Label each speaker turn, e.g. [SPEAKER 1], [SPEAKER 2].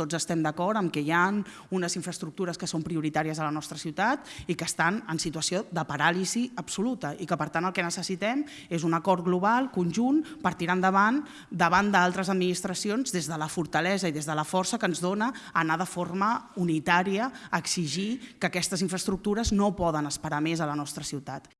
[SPEAKER 1] Tots estem d'acord amb que hi ha unes infraestructures que són prioritàries a la nostra ciutat i que estan en situació de paràlisi absoluta i que per tant el que necessitem és un acord global, conjunt, per tirar endavant davant d'altres administracions des de la fortalesa i des de la força que ens dona anar de forma unitària a exigir que aquestes infraestructures no poden esperar més a la nostra ciutat.